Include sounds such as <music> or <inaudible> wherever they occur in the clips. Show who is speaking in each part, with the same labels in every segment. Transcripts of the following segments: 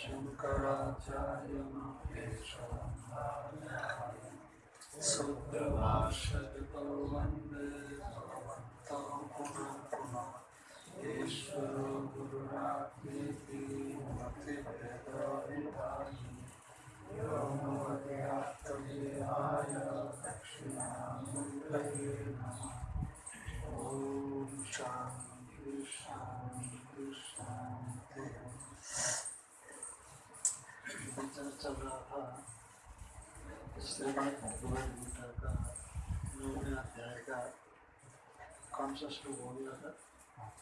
Speaker 1: शङ्कराचार्यं केशवं भार्यामि सुप्रभाषितो वंदे भगवन्तौ पुनः पुनः ईश्वरो गुरुरात्मेति मतिभेदविभागि व्योमवद्व्याप्तदेहाय दक्षिणामूर्तये नमः ॐ शान्ति शान्ति शान्ति विचार चल रहा था श्रीमद भगवद गीता का नौवें अध्याय का कौन सा श्लोक हो गया था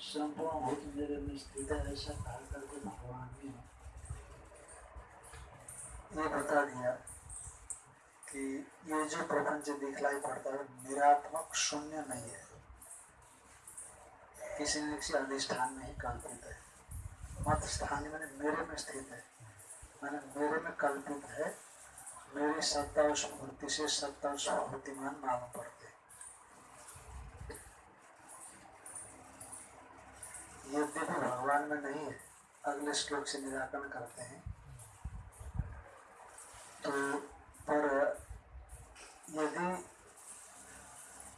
Speaker 1: संपूर्ण भूत मेरे में स्थित है ऐसा करके भगवान ने ये बता दिया कि ये जो प्रपंच दिखलाई पड़ता है निरात्मक शून्य नहीं है। किसी न किसी अधिष्ठान में ही कल्पित है। मत स्थान मैंने मेरे में स्थित है। मैंने मेरे में कल्पित है। मेरी सत्ता उस मूर्ति से सत्ता उस मूर्तिमान मालूम पड़ते यद्यपि भगवान में नहीं है अगले श्लोक से निराकरण करते हैं तो पर यदि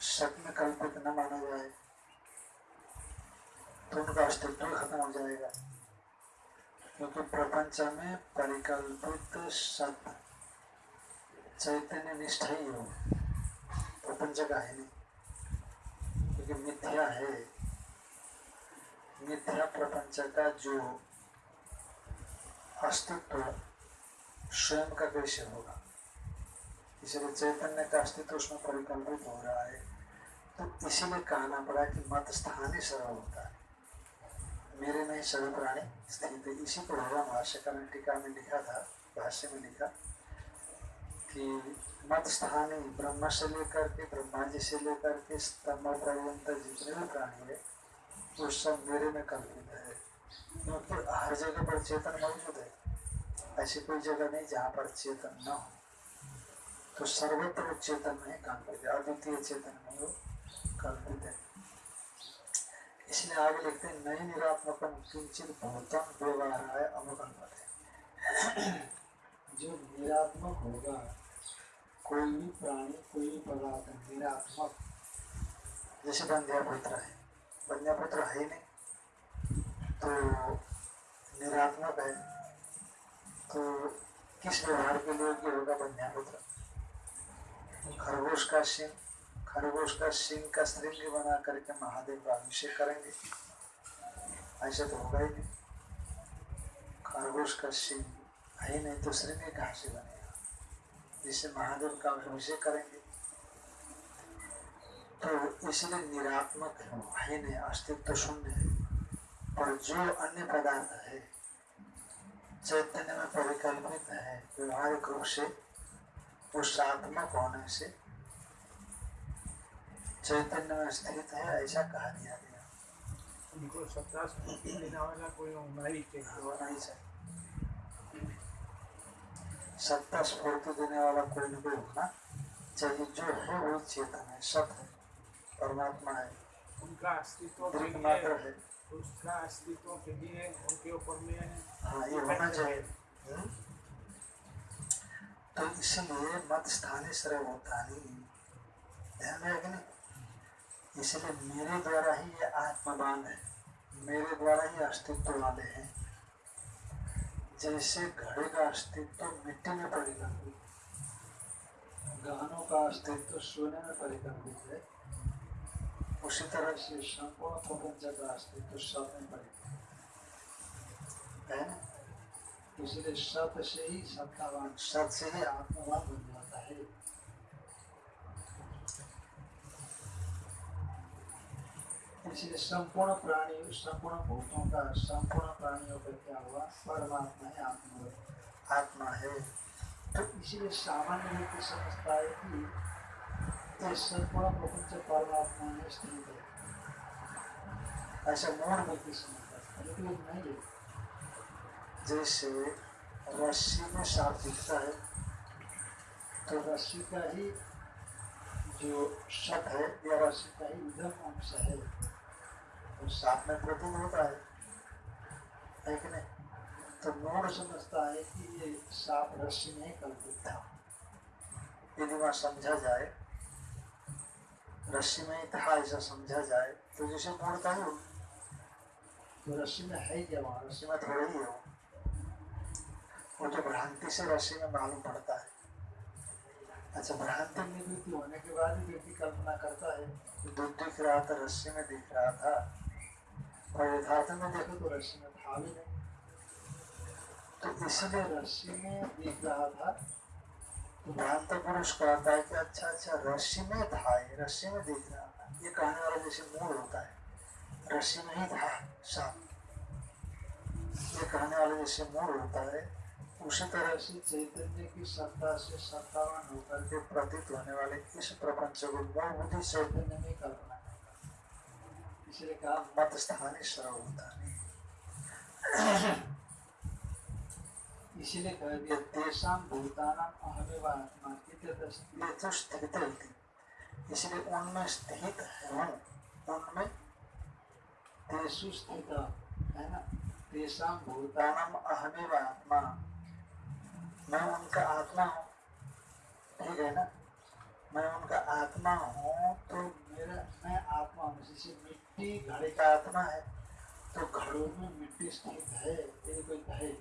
Speaker 1: सत कल्पित न माना जाए तो उनका अस्तित्व खत्म हो जाएगा क्योंकि प्रपंच में परिकल्पित सत्य चैतन्य निष्ठा ही हो प्रपंच का है नहीं। क्योंकि मिथ्या है। मिथ्या प्रपंच का जो अस्तित्व स्वयं का कैसे होगा। इसलिए चैतन्य का अस्तित्व उसमें परिकल्पित हो रहा है। तो इसीलिए कहना पड़ा कि मत स्थानीय सरल होता है। मेरे में सर्व प्राणी स्थित है। इसी को भगवान भाष्यकार ने टीका में लिखा था, भाष्य में लिखा कि मत स्थानी ब्रह्म से लेकर के ब्रह्मा जी से लेकर के स्तंभ पर्यंत जितने भी प्राणी है वो सब मेरे में कल्पित है। क्योंकि हर जगह पर चेतन मौजूद है। ऐसी कोई जगह नहीं जहाँ पर चेतन न हो। तो सर्वत्र चेतन में कल्पित है अद्वितीय चेतन में वो कल्पित है। इसलिए आगे लिखते हैं नई निरात्मकम किंचित भूतम व्यवहार है। अवकल्पत <clears throat> जो निरात्मक होगा, कोई भी प्राणी, कोई भी पदार्थ निरात्मक, जैसे बंध्यापुत्र है। बंध्यापुत्र है ही नहीं। तो निरात्मक है। तो किस व्यवहार के लिए योग्य होगा बंध्यापुत्र खरगोश का सिंह, खरगोश का सिंह का श्रृंग बना करके महादेव का अभिषेक करेंगे। ऐसा तो होगा ही नहीं। खरगोश का सिंह है नहीं तो श्रृंग कहाँ से बनेगा? जिससे महादेव का अभिषेक करेंगे। तो इसलिए निरात्मक है नहीं अस्तित्व शून्य है पर जो अन्य पदार्थ है। चैतन्य में परिकल्पित है। व्यवहारिक रूप से उस आत्मक होने से। चैतन्य में स्थित है ऐसा कहा दिया गया।
Speaker 2: उनको सत्ता स्फूर्ति देने वाला कोई होना ही
Speaker 1: होना ही चाहिए। सत्ता स्फूर्ति देने वाला कोई न कोई होना चाहिए। जो है वो चेतन है सत है। परमात्मा है
Speaker 2: उनका अस्तित्व के
Speaker 1: मात्र
Speaker 2: लिए
Speaker 1: है।
Speaker 2: उसका अस्तित्व के लिए उनके ऊपर में
Speaker 1: हाँ। ये होना चाहिए। हम्म? तो इसलिए मत स्थानीय सर्व होता नहीं ध्यान है इसलिए मेरे द्वारा ही ये आत्मवान है। मेरे द्वारा ही अस्तित्व वाले हैं। जैसे घड़े का अस्तित्व मिट्टी में परिकल्पित गहनों का अस्तित्व सोने में परिकल्पित है। उसी तरह से संपूर्ण प्रपंच का अस्तित्व सब में परिकल्पित है
Speaker 2: इसलिए सत से ही सत्तावान
Speaker 1: सत से ही
Speaker 2: आत्मवान बन जाता है इसलिए संपूर्ण प्राणी संपूर्ण भूतों का संपूर्ण प्राणियों का क्या हुआ परमात्मा है आत्मा
Speaker 1: आत्मा है
Speaker 2: तो इसीलिए सामान्य व्यक्ति समझता है कि संपूर्ण प्रपंच परमात्मा ऐसा मूल व्यक्ति लेकिन नहीं
Speaker 1: जैसे रस्सी में सांप दिखता है
Speaker 2: तो रस्सी का ही जो सत है या रस्सी का ही उधम अंश है
Speaker 1: तो सांप में प्रोटीन होता है है कि नहीं
Speaker 2: तो मूल समझता है कि ये साफ़ रस्सी नहीं कल्पित था
Speaker 1: यदि वहाँ समझा जाए रस्सी में था ऐसा समझा जाए तो जैसे मोड़ता ही हो
Speaker 2: तो रस्सी में है क्या वहाँ
Speaker 1: रस्सी में थोड़ी ही हो वो। तो भ्रांति से रस्सी में मालूम पड़ता है।
Speaker 2: अच्छा भ्रांति निवृत्ति होने के बाद ही व्यक्ति कल्पना करता है कि
Speaker 1: दूध दिख रहा था, रस्सी में दिख रहा था। और यथार्थ में देखो
Speaker 2: तो रस्सी में था भी नहीं।
Speaker 1: तो इसलिए
Speaker 2: रस्सी में दिख रहा था
Speaker 1: तो पुरुष कहता है कि अच्छा अच्छा रस्सी में था ये, रस्सी में दिख रहा था। ये कहने वाला जैसे मूल होता है, रस्सी में ही था सांप ये कहने वाला जैसे मूल होता है, उसी तरह
Speaker 2: से चैतन्य की सत्ता से सत्तावन होकर
Speaker 1: के प्रतीत होने वाले इस प्रपंच को मूल बुद्धि
Speaker 2: चैतन्य में कल्पना करता इसलिए कहा,
Speaker 1: मत स्थानीय सर्व होता है
Speaker 2: इसीलिए कह दिया तेषां भूतानाम अहमेव आत्मा
Speaker 1: तो स्थित इसलिए उनमें स्थित है। उनमें
Speaker 2: तेषु स्थित है ना? तेषां भूता
Speaker 1: अहमेव आत्मा मैं उनका आत्मा हूँ। ठीक है ना? मैं उनका आत्मा हूँ तो
Speaker 2: मेरा, मैं आत्मा हूँ। जैसे मिट्टी, घड़े
Speaker 1: एक आत्मा है
Speaker 2: तो घड़ों में मिट्टी स्थित है यदि कोई कहे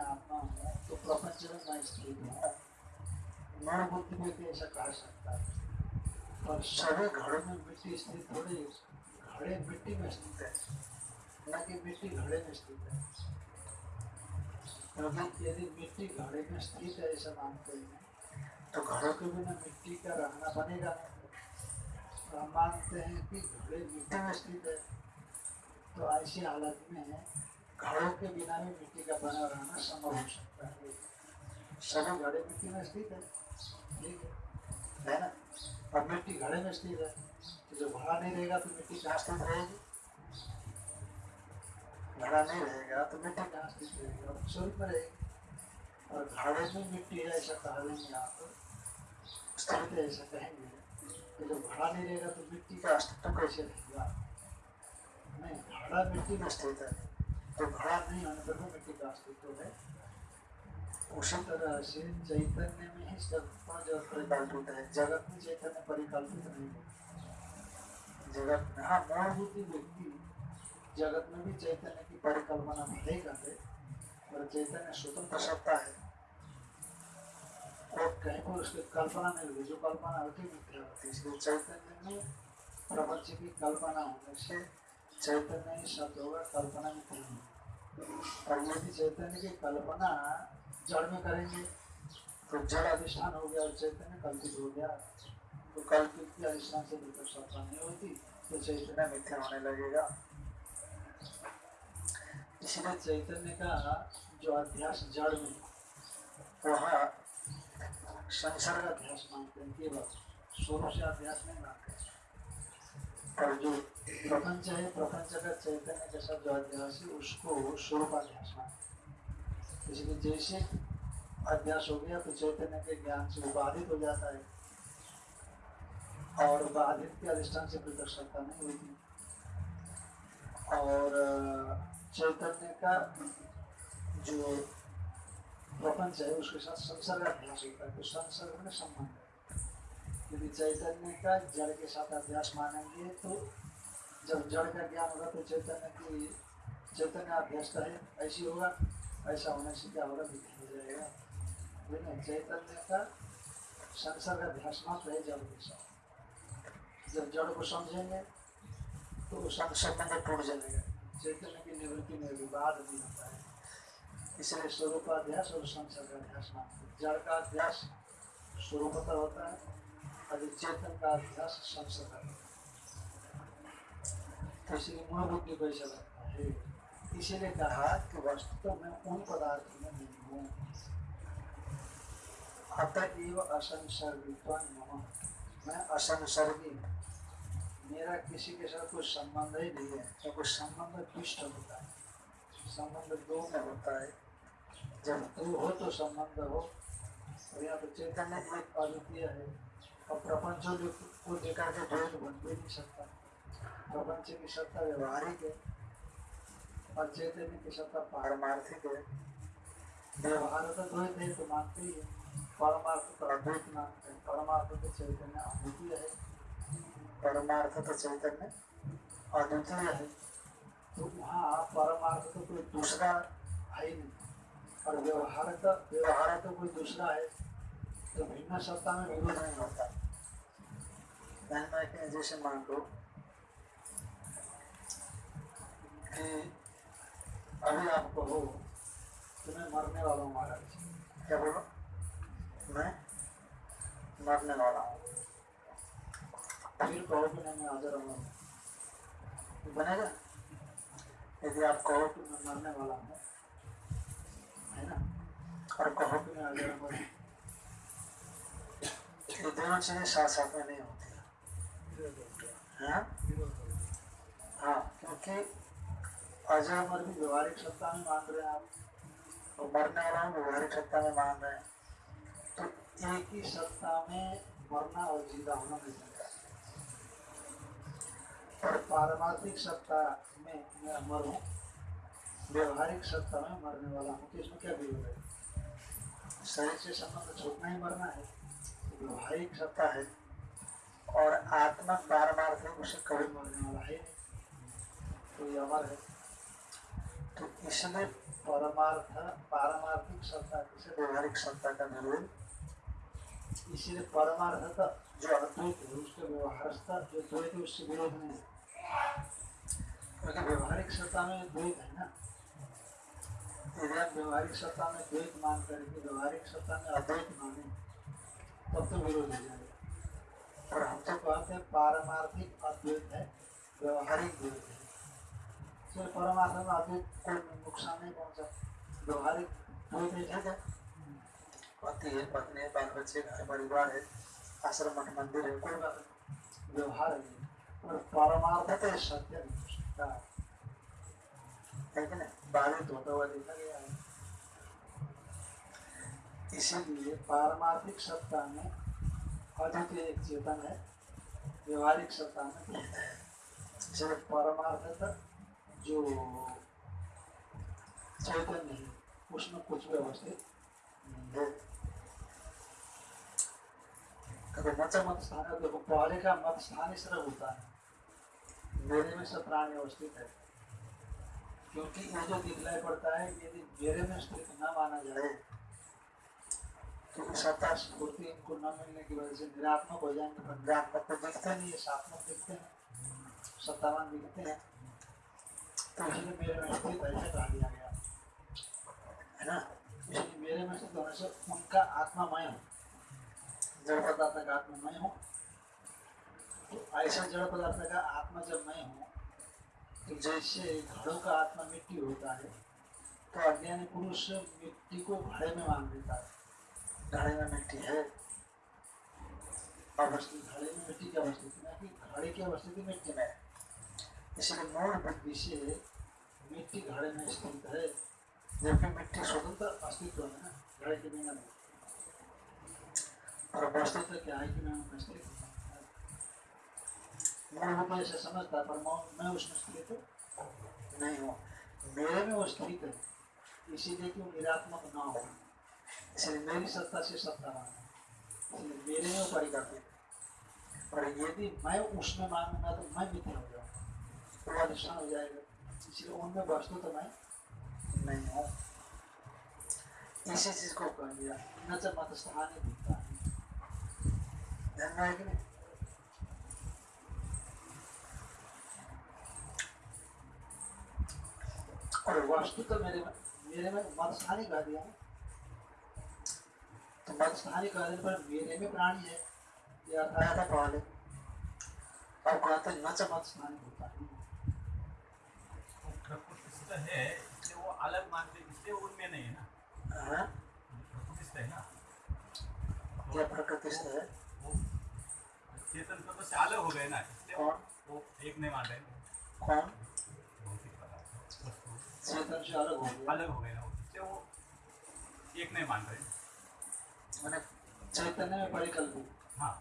Speaker 2: आत्मा तो में सकता पर सभी घड़ों में मिट्टी स्थित थोड़ी घड़े मिट्टी में स्थित है, न कि मिट्टी घड़े में स्थित है। यदि मिट्टी घड़े में स्थित है, ऐसा मानते हैं तो घड़ों के बिना मिट्टी का रहना बनेगा तो हम मानते हैं कि घड़े मिट्टी में स्थित है तो ऐसी हालत में घड़ों के बिना भी मिट्टी का बना रहना संभव हो सकता है। सभी घड़े मिट्टी में स्थित है। ठीक है। है ना? अब मिट्टी घड़े में स्थित है। तो जब घड़ा नहीं रहेगा तो मिट्टी कहाँ स्थित रहेगी? घड़ा नहीं रहेगा तो मिट्टी कहाँ स्थित रहेगी? और स्वरूप में रहेगी और घड़े में मिट्टी है, ऐसा कहा देंगे आप स्थित ऐसा कहेंगे। तो जब घड़ा नहीं रहेगा तो मिट्टी का अस्तित्व कैसे रहेगा? नहीं। घड़ा मिट्टी में स्थित है? तो घड़ा नहीं होने पर भी मिट्टी का अस्तित्व है? उसी तरह से चैतन्य में ही सब जगत परिकल्पित है। जगत में चैतन्य परिकल्पित नहीं है जगत में हाँ मूल बुद्धि व्यक्ति जगत में भी चैतन्य की परिकल्पना भले करते और चैतन्य स्वतंत्र सत्ता है। और कहीं पर उसकी कल्पना नहीं होगी जो कल्पना होती मिथ्या होती है। इसलिए चैतन्य में प्रपंच की कल्पना होने से चैतन्य सत्य होगा कल्पना मिथ्या होगी और यदि चैतन्य की कल्पना जड़ में करेंगे तो जड़ अधिष्ठान हो गया और चैतन्य कल्पित हो गया तो कल्पित के अधिष्ठान से भीतर सत्ता नहीं होती तो चैतन्य मिथ्या होने लगेगा इसलिए चैतन्य का जो अध्यास जड़ में वह संसर्ग अध्यास मानते हैं केवल स्वरूप से अध्यास नहीं मानते और जो प्रपंच है, प्रपंच का चैतन्य अध्यास है, उसको इसलिए जैसे अध्यास हो गया तो चैतन्य के ज्ञान से हो जाता है। और बाधित के अधिष्ठान से नहीं होती। और चैतन्य का जो प्रपंच है, उसके साथ संसर्ग अभ्यास होता है तो संसर्ग में संबंध यदि चैतन्य का जड़ के साथ अभ्यास मानेंगे तो जब जड़ का ज्ञान होगा तो चैतन्य की, चैतन्य अभ्यास का है ऐसी होगा, ऐसा होने से क्या होगा विधि हो जाएगा। लेकिन चैतन्य का संसर्ग अभ्यास मात्र है जड़ के साथ। जब जड़ को समझेंगे तो
Speaker 1: सब टूट जाएगा।
Speaker 2: चैतन्य की निवृत्ति में विवाद नहीं होता है। इसलिए स्वरूपाध्यास और संसर्गाध्यास नाम है। जड़ का अध्यास स्वरूपता होता है। चेतन का संसर्ग तो इसलिए मूल बुद्धि को लगता है इसीलिए कहा कि वस्तु तो मैं उन पदार्थों में नहीं हूँ अतएव असंसर्गित्वान मैं असंसर्गी मेरा किसी के साथ कोई संबंध ही नहीं है क्योंकि संबंध दुष्ट होता है संबंध दो में होता है जब दो हो तो संबंध हो और यहाँ तो चैतन्य एक अद्वितीय है। और प्रपंच को लेकर के द्वैत बन भी नहीं सकता। प्रपंच की सत्ता व्यवहारिक है, और चैतन्य की सत्ता पारमार्थिक है। व्यवहार तो द्वैत है तो मानते ही है। परमार्थ तो अद्वैत मानते हैं। परमार्थ तो चैतन्य अद्वितीय है।
Speaker 1: परमार्थ तो चैतन्य अद्वितीय है।
Speaker 2: तो वहाँ परमार्थ तो कोई दूसरा है ही नहीं। और व्यवहार का, व्यवहार तो कोई दूसरा है। तो भिन्न सत्ता में
Speaker 1: विरोध नहीं होता। जैसे मान लो कि
Speaker 2: अभी आप कहो मैं मरने वाला हूँ महाराज
Speaker 1: क्या बोलो मैं मरने वाला हूँ
Speaker 2: फिर कहो कि नहीं मैं हाजिर हूँ
Speaker 1: बनेगा यदि आप कहो
Speaker 2: कि मैं मरने वाला हूँ है ना
Speaker 1: और कहो
Speaker 2: कि मैं हाजिर हूँ
Speaker 1: ये दोनों चीज़ें साथ साथ में नहीं होती हाँ? हाँ क्योंकि
Speaker 2: अजय अमर भी व्यवहारिक सत्ता में मान रहे हैं आप,
Speaker 1: और मरने वाला हूँ व्यवहारिक सत्ता में मान रहे हैं।
Speaker 2: तो एक ही सत्ता में मरना और ज़िंदा होना नहीं सकता और पारमार्थिक सत्ता में मैं अमर हूँ, व्यवहारिक सत्ता में मरने वाला हूँ तो इसमें क्या विरोध है? शरीर से संबंध छूटना ही मरना है। तो व्यवहारिक सत्ता है।
Speaker 1: और आत्मा पारमार्थिक उसे
Speaker 2: कभी मरने वाला है तो ये अमर है।
Speaker 1: तो इसमें
Speaker 2: परमार्थ, पारमार्थिक सत्ता किसे
Speaker 1: व्यवहारिक सत्ता का विरोध
Speaker 2: इसीलिए परमार्थ जो अद्वैत है, उसके व्यवहारता जो द्वैत है, उससे विरोध नहीं है। क्योंकि व्यवहारिक सत्ता में द्वैत है ना। यदि आप व्यवहारिक सत्ता में द्वैत मान करके व्यवहारिक सत्ता में अद्वैत माने, तब तो विरोध हो जाएगा। और हम तो कहते हैं पारमार्थिक अद्वैत है, व्यवहारिक द्वैत है। सिर्फ़ परमार्थ में अद्वैत कोई नुकसान नहीं पहुँचा। व्यवहारिक द्वैत है ठीक है
Speaker 1: पति है, पत्नी है बाल बच्चे घर, परिवार है, आश्रम मठ मंदिर है,
Speaker 2: कोई बात नहीं। व्यवहार है। और परमार्थ तो सत्य नहीं है
Speaker 1: कि नहीं?
Speaker 2: बाधित होता हुआ देखा गया है। इसीलिए पारमार्थिक सत्ता में अद्वितीय एक चेतन है व्यवहारिक सत्ता में इसलिए परमार्थ जो चैतन्य है उसमें कुछ भी अवस्थित नहीं है कभी मत मत स्थान है देखो पहले का मत स्थान इस तरह होता है मेरे में सब प्राणी अवस्थित है क्योंकि ये जो दिखलाई पड़ता है यदि मेरे में स्थित न माना जाए तो सत्ता स्फूर्ति इनको न मिलने की वजह से निरात्मक हो जाएँगे पंजात्मक तो दिखते नहीं है सात्मक दिखते हैं, सत्तावान दिखते हैं। तो इसलिए मेरे में दिया गया। है ना? इसलिए मेरे में से उनका हूँ। जड़ पदार्थ का हूँ। तो ऐसा जड़ पदार्थ का आत्मा जब मैं हूँ तो जैसे घड़ों का आत्मा मिट्टी होता है तो अज्ञानी पुरुष मिट्टी को घड़े में मान लेता है।
Speaker 1: घड़े में मिट्टी है
Speaker 2: घड़े में मिट्टी घड़े मिट्टी में इसलिए से मिट्टी घड़े में स्थित है जबकि मिट्टी स्वतंत्र अस्तित्व है ना घड़े के बिना और क्या है कि मैं मूल ऐसे समझता पर मैं उसमें स्थित नहीं हूँ मेरे में वो स्थित है। इसीलिए कि वो निरात्मक ना हो। इसलिए मेरी सत्ता से सत्ता माना इसलिए मेरे में वो परिकल्पित है और यदि मैं उसमें मानूँगा तो मैं मिथ्या हो जाऊँगा वो अधिष्ठान हो जाएगा इसलिए उनमें वस्तु तो मैं नहीं हूँ इसी चीज़ को कह दिया न च मत स्थानीय दिखता है ध्यान में है कि नहीं और वस्तु तो मेरे में मेरे में मत स्थानी कह दिया ना तो कह देने पर मेरे में प्राणी है। ये आया था पहले अब कहते न च मत होता है।
Speaker 3: है इसलिए वो अलग मानते इसलिए उनमें नहीं है ना।
Speaker 1: हाँ?
Speaker 3: प्रकृतिस्थ है ना?
Speaker 1: क्या प्रकृति है?
Speaker 3: चेतन तत्व से अलग हो गए ना इसलिए वो एक नहीं मान रहे
Speaker 1: कौन?
Speaker 3: भौतिक पदार्थ वस्तु।
Speaker 2: चेतन से अलग हो गया।
Speaker 3: अलग हो गए ना इसलिए वो एक नहीं मान रहे
Speaker 1: मैंने
Speaker 2: चैतन्य में परिकल्पित
Speaker 3: हाँ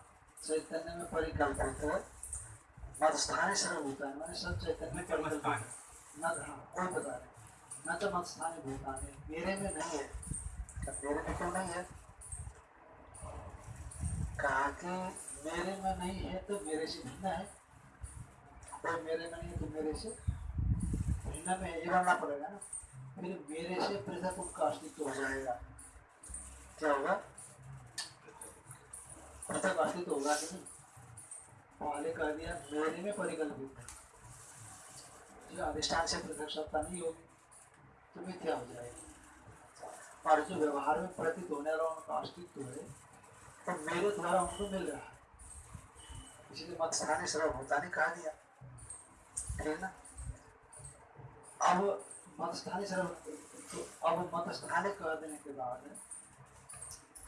Speaker 2: चैतन्य में परिकल्पित मत स्थानी सर्वभूता है मैंने सब चैतन्य परिकल्पित न हाँ। कोई बता रहे न तो मत स्थानी भूतानि मेरे में नहीं है।
Speaker 1: मेरे में क्यों नहीं है? कहा कि
Speaker 2: मेरे में नहीं है तो मेरे से भिन्न है। कोई मेरे में नहीं है तो मेरे से भिन्न में है। ये मानना पड़ेगा ना। फिर मेरे से पृथक उनका अस्तित्व हो जाएगा।
Speaker 1: क्या होगा?
Speaker 2: पृथक अस्तित्व होगा नहीं। पहले कह दिया मेरे में परिकल्पित अधिष्ठान से पृथक सत्ता नहीं होगी तो मिथ्या हो जाएगी? और जो व्यवहार में प्रतीत होने वाला उनका अस्तित्व है तो मेरे द्वारा उनको मिल रहा है।
Speaker 1: इसलिए मत स्थानीय सर्वभूतानी कहा दिया। ना?
Speaker 2: अब मत स्थानीय सर्व तो अब मत स्थानीय कह देने के बाद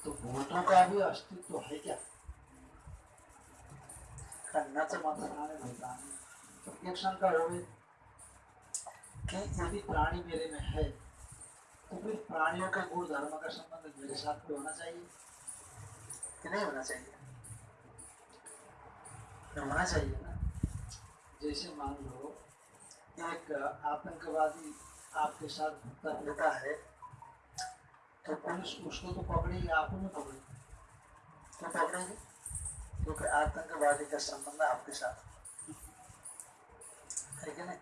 Speaker 2: तो भूतों का भी अस्तित्व है क्या? न तो मत स्थानीय भूता तो एक शंका हो कि यदि प्राणी मेरे में है तो फिर प्राणियों के गुण धर्म का संबंध मेरे साथ भी होना चाहिए
Speaker 1: कि नहीं होना चाहिए होना चाहिए ना
Speaker 2: जैसे मान लो एक आतंकवादी आपके साथ भुगता
Speaker 1: लेता है
Speaker 2: तो पुलिस उसको तो पकड़ेगी आपको नहीं पकड़ेगी।
Speaker 1: क्यों पकड़ेंगे। क्योंकि आतंकवादी का संबंध आपके साथ। है कि नहीं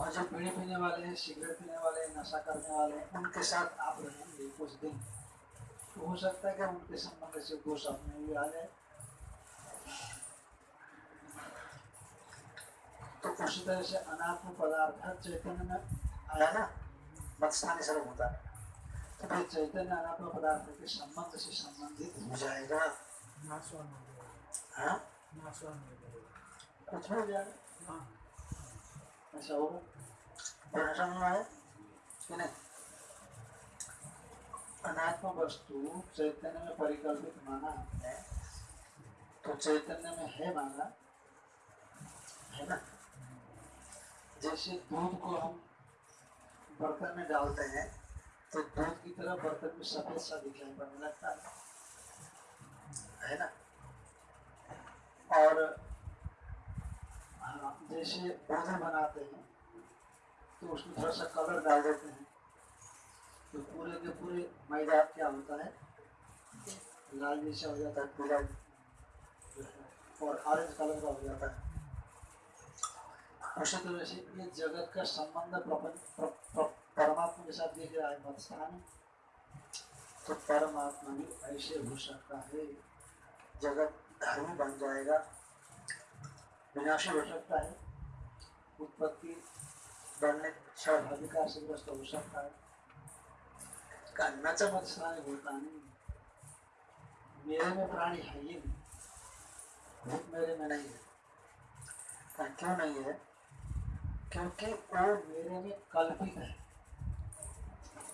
Speaker 2: और जो बीड़ी पीने वाले हैं, सिगरेट पीने वाले हैं, नशा करने वाले हैं, उनके साथ आप रहेंगे कुछ दिन। तो हो सकता है कि उनके संबंध से दोष अपने भी आ जाए। तो उसी तरह से अनात्म पदार्थ चैतन्य में
Speaker 1: आया ना? मत स्थानीय सर्वभूतानी
Speaker 2: तो फिर चैतन्य अनात्म पदार्थ के संबंध से संबंधित
Speaker 1: हो जाएगा।
Speaker 4: नाशवान हो जाएगा
Speaker 1: हाँ
Speaker 4: नाशवान हो जाएगा
Speaker 2: कुछ हो जाएगा
Speaker 4: हाँ
Speaker 2: ऐसा होगा
Speaker 1: बड़ा में आया कि नहीं
Speaker 2: अनात्म वस्तु चैतन्य में परिकल्पित माना हमने तो चैतन्य में है माना है ना जैसे दूध को हम बर्तन में डालते हैं तो दूध की तरह बर्तन में सफ़ेद सा दिखाई पड़ने लगता है। है ना? और हाँ जैसे भोजन बनाते हैं तो उसमें थोड़ा सा कलर डाल देते हैं। तो पूरे के पूरे मैदा क्या होता है? लाल जैसा हो जाता है पीला और ऑरेंज कलर का हो जाता है। उसी तरह से ये जगत का संबंध प्रपंच प्र, प्र, परमात्मा के साथ देख रहा है मत्स्थान तो परमात्मा भी ऐसे हो सकता है।
Speaker 1: जगत धर्म बन जाएगा।
Speaker 2: विनाशी हो सकता है। उत्पत्ति
Speaker 1: बढ़ने
Speaker 2: स्वाभाविका से ग्रस्त हो सकता है। का न चमत्सार होता नहीं मेरे में प्राणी है ही नहीं मेरे में नहीं है।
Speaker 1: क्यों नहीं है?
Speaker 2: क्योंकि वो मेरे में कल्पित है।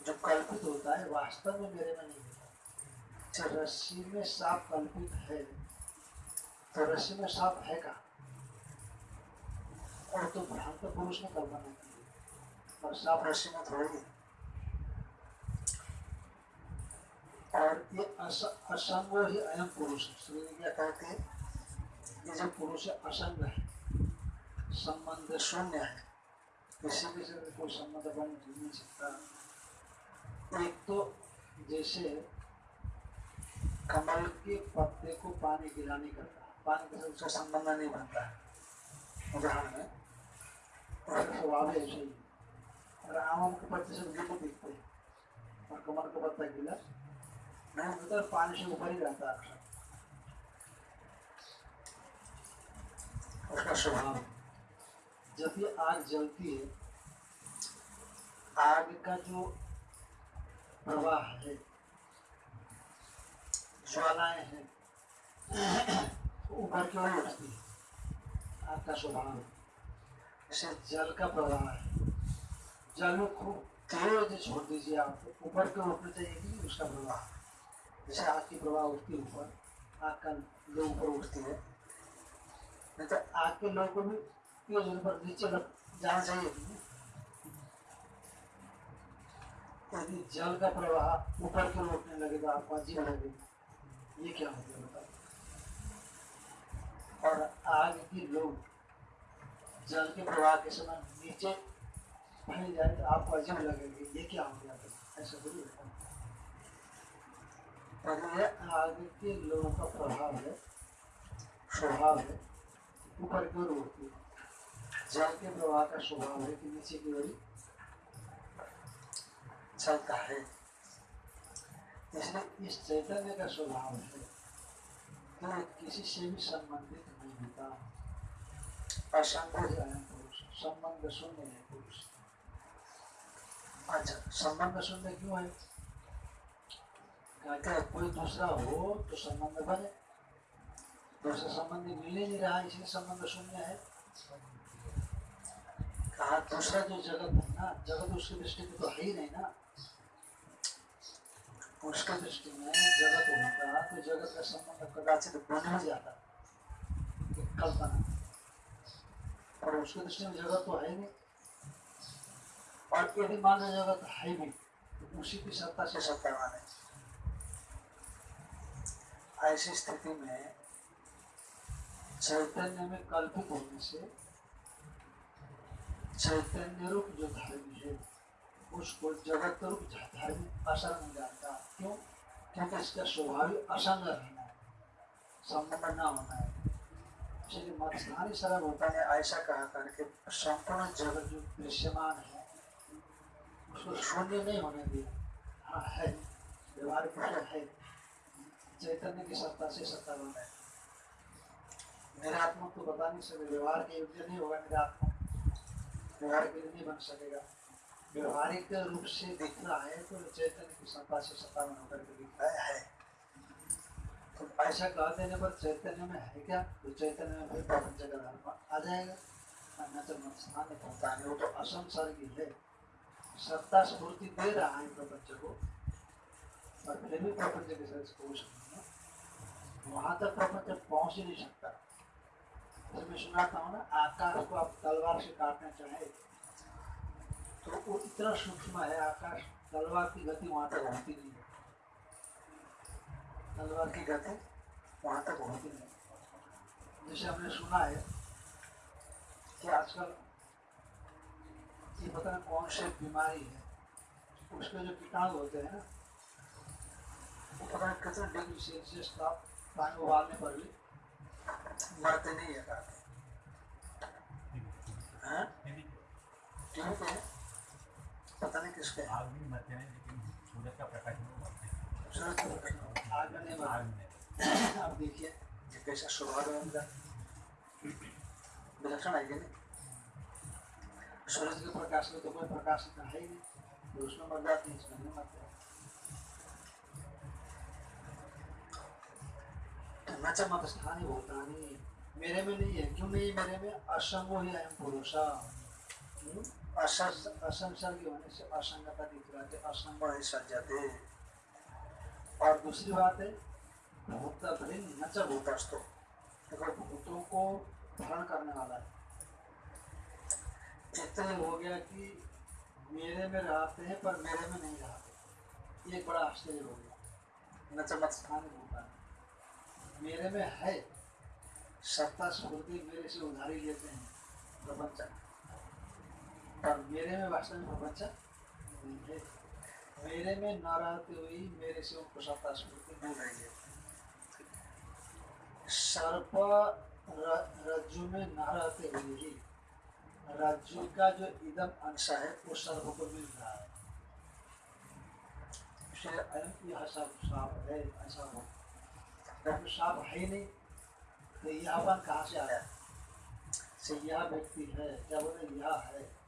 Speaker 2: जो कल्पित होता है, वास्तव में मेरे में नहीं होता रस्सी में सांप कल्पित है। तो रस्सी में सांप है का? और तो भ्रांत पुरुष ने कल्पना की। और सांप
Speaker 1: रस्सी में थोड़ी है।
Speaker 2: और ये अस, असंग ही अयम पुरुष है। श्री क्या कहते हैं ये जो पुरुष है असंग है। संबंध शून्य है। किसी के से कोई संबंध बन नहीं सकता। एक तो जैसे कमल के पत्ते को पानी गिराने करता पानी के
Speaker 1: उसका संबंध नहीं बनता है। उदाहरण में
Speaker 2: उसका स्वभाव है ऐसे ही और आम के पत्ते से गिले दिखते हैं। और कमल का पत्ता गिला नहीं होता पानी से ऊपर ही रहता है।
Speaker 1: उसका स्वभाव
Speaker 2: जब ये आग जलती है, आग का जो प्रवाह है ज्वालाएँ हैं ऊपर उठती आग स्वभाव जैसे जल का प्रवाह है जल में खूब तेज छोड़ दीजिए आप ऊपर चाहिए उसका प्रवाह जैसे आग की प्रवाह उठती ऊपर आग का ऊपर उठती है नहीं तो आग के को भी तेज ऊपर नीचे जाना चाहिए यदि जल का प्रवाह ऊपर की ओर उठने लगे तो आपको अजीब लगेगा ये क्या मतलब बताओ? और आग की लो जल के प्रवाह के समय नीचे फैल जाए तो आपको अजीब लगेगा, ये क्या हो गया ऐसा थोड़ी होता है। पर यह आग के लो का प्रभाव है, स्वभाव है, ऊपर की ओर उठती है, जल के प्रवाह का स्वभाव है कि नीचे की ओर चलता है। इसलिए इस चैतन्य का स्वभाव है। ये किसी से भी संबंधित नहीं होता। पुरुष। संबंध शून्य है पुरुष। अच्छा संबंध शून्य क्यों है? कहते हैं, कोई दूसरा हो तो संबंध बने। दूसरा संबंध मिल ही नहीं रहा, इसलिए संबंध शून्य है। कहा, दूसरा जो जगत है ना, जगत उसकी दृष्टि में तो है ही नहीं ना। उसके दृष्टि में जगत होता तो जगत का संबंध कदाचित बन जाता ये कल्पना और उसके दृष्टि में जगत तो है नहीं। और यदि मान जगत है भी तो उसी की सत्ता से सत्ता माने ऐसी स्थिति में चैतन्य में कल्पित होने से, चैतन्य रूप जो धर्म है उसको जगत रूप धर्म असर नहीं जानता। क्यों? क्योंकि इसका स्वभाव असंग रहना है। संबंध न होना है। इसलिए मत्स्थानी सरल होता ने ऐसा कहा करके संपूर्ण जगत जो दृश्यमान है, उसको शून्य नहीं होने दिया। हाँ है। व्यवहारिक रूप है। चैतन्य की सत्ता से सत्ता बना है। निरात्मक तो बता नहीं सकते व्यवहार के योग्य नहीं होगा, निरात्मक। व्यवहार के लिए नहीं बन सकेगा। व्यवहारिक रूप से दिख रहा है तो चैतन्य की सत्ता से सत्तावन होकर के दिख है। तो ऐसा कह देने पर चैतन्य में है क्या? तो चैतन्य में फिर प्रपंच का धर्म आ जाएगा। अन्यथा स्थान होता है वो तो असंसर्गी है सत्ता स्फूर्ति दे रहा है प्रपंच को और फिर भी प्रपंच के साथ कोश नहीं वहाँ तक प्रपंच पहुँच ही नहीं सकता। तो मैं सुनाता हूँ ना, आकाश को आप तलवार से काटना चाहे तो वो इतना सूक्ष्म है आकाश तलवार की गति वहाँ तक होती नहीं है। तलवार की गति वहाँ तक होती नहीं जैसे हमने सुना है कि आजकल ये पता नहीं कौन सी बीमारी है उसके जो कीटाणु होते हैं ना वो पता नहीं कितने डिग्री सेल्सियस का पानी उबालने पर भी मरते नहीं है। हाँ? टीवी पे है? पता नहीं किसके।
Speaker 3: आग भी हैं लेकिन सूरज का प्रकाश में
Speaker 2: नहीं
Speaker 3: आग में
Speaker 2: अब देखिए ये कैसा है उनका विलक्षण है नहीं सूरज के प्रकाश में तो कोई प्रकाश है ही नहीं तो उसमें मर जाते हैं, इसमें नहीं मरते। भूतानी मेरे में नहीं है। क्यों नहीं मेरे में? असंगो ही अयम पुरुषा। हम्म? असंसर्गी होने से असंगता दिख रहा है असंग ही। सज्जते और दूसरी बात है भूत भिन्न न च भूतस्थो देखो, भूतों को धारण करने वाला है। इतना हो गया कि मेरे में रहते हैं, पर मेरे में नहीं रहते। एक बड़ा आश्चर्य हो गया। न च मत स्थान भूता मेरे में है सत्ता स्फूर्ति मेरे से उधारी लेते हैं प्रपंच पर मेरे में में प्रपंच मेरे में न रहते मेरे से उनको सत्ता स्फूर्ति मिल रही सर्प रज्जु में न रहते हुए ही रज्जु का जो इदम अंश है, वो सर्प को मिल रहा है। साप है, ऐसा हो। जब है नहीं तो यह अपन कहाँ से आया? से यह व्यक्ति है क्या बोले यह है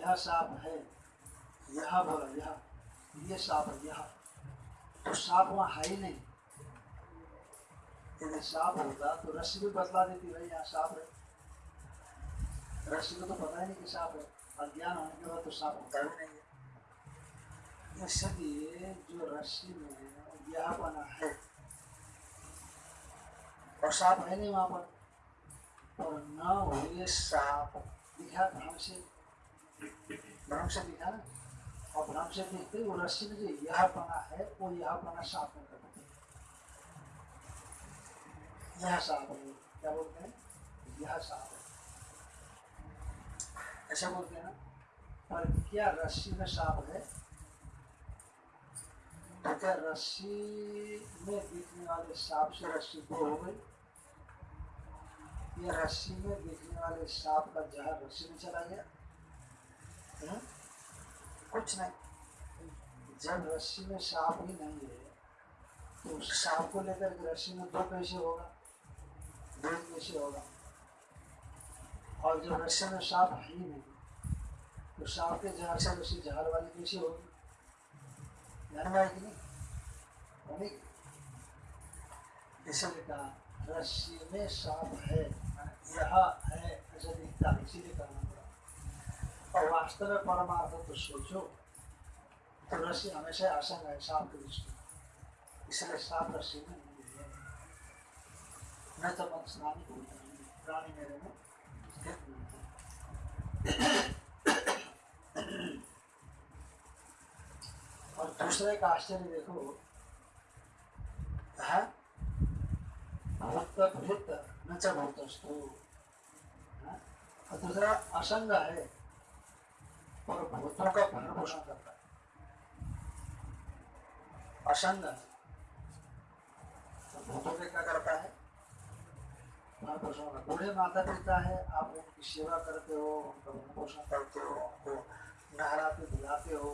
Speaker 2: यह साप है, यह बोला यह, ये साप है, यह। तो साप वहाँ है ही नहीं। यदि साप होता तो रस्सी भी बतला देती भाई, यहाँ साप है। रस्सी को तो पता ही नहीं कि साप है। अज्ञान होने के बाद तो साप होता भी नहीं है। इसलिए जो रस्सी में यह बना है। और साप है नहीं वहाँ पर। और न हुए साप। दिखा भ्रम से से और देखते वो रस्सी में जो यह बना है, वो यह साप में करते यह साप है। क्या बोलते हैं? यह साप है। ऐसा बोलते हैं ना पर क्या रस्सी में साप है। क्या रस्सी में दिखने वाले सांप से रस्सी हो गई। ये रस्सी में दिखने वाले सांप का जहर रस्सी में चला गया? कुछ नहीं। जब रस्सी में सांप ही नहीं है तो उस सांप को लेकर रस्सी में दो पैसे होगा, दो कैसे होगा। और जब रस्सी में सांप ही नहीं तो सांप के जहर से रस्सी जहर वाली कैसे होगी? ध्यान में आएगी नहीं? होगी इसलिए कहा, रस्सी में सांप है, यह है, ऐसा दिखता इसीलिए पड़ा और वास्तव में परमार्थ तो सोचो तो हमेशा असंग है सांप की दृष्टि इसलिए सांप रस्सी में न तो मन स्नानी को प्राणी मेरे में। और दूसरे का आश्चर्य देखो है भूत भूत न च? दूसरा असंग है है असंग तो क्या करता है। बूढ़े माता पिता है आप उनकी सेवा करते हो उनका पोषण करते हो उनको नहलाते धुलाते हो